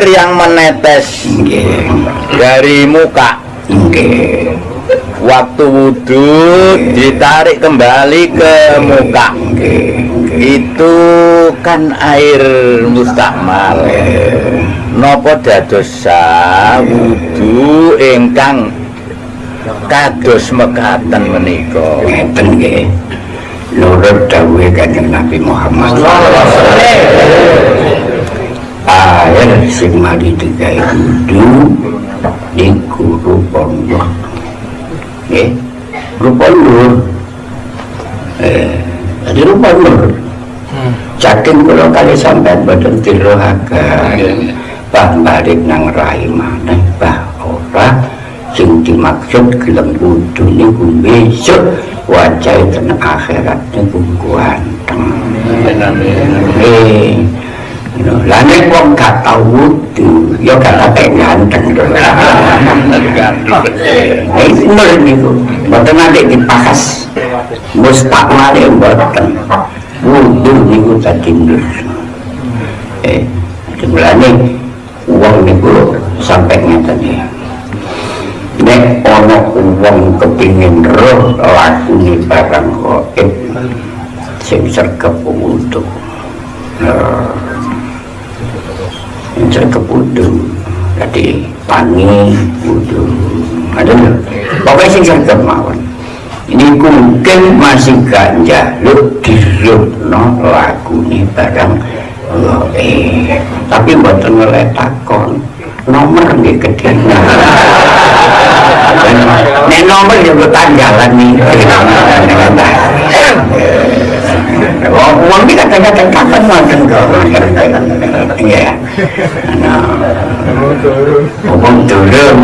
air yang menetes. Dari muka. Waktu wudhu ditarik kembali ke muka. Itu kan air mustakmal nopo dadosa wudhu ingkang kados mekaten menika? Ngeten nggih. Nurut dawuhe kanjeng Nabi Muhammad. Air sing mari digawe wudu niku rupa nur nggih rupa nur eh jadi rupa nur Saking kula kali sampean boten tirohaken. Bah balik nang rai maneh bah ora. Sing dimaksud gelem wudu niku besok wajah ten akhirat niku ganteng. Eh lah nek wong gak tau wudu ya gak ate ganteng to. Eh nur niku boten ate dipakas. Mustakmale boten. Wudu niku dadi nur. Eh jumlahnya uang niku sampai ngeten ya nek ana wong kepingin roh lakune barang gaib sing sergep wudu nah sing sergep wudu jadi tangi wudu ada lho pokoknya sing sergep mawon. Ini mungkin masih ganja. Lu dirutno lakune barang gaib tapi mboten ngeletakon nomor nggih gedhe nek nomor ya kok tanggalan nih. Uang ini kadang-kadang kapan makan kok Ngomong turun. Ngomong turun.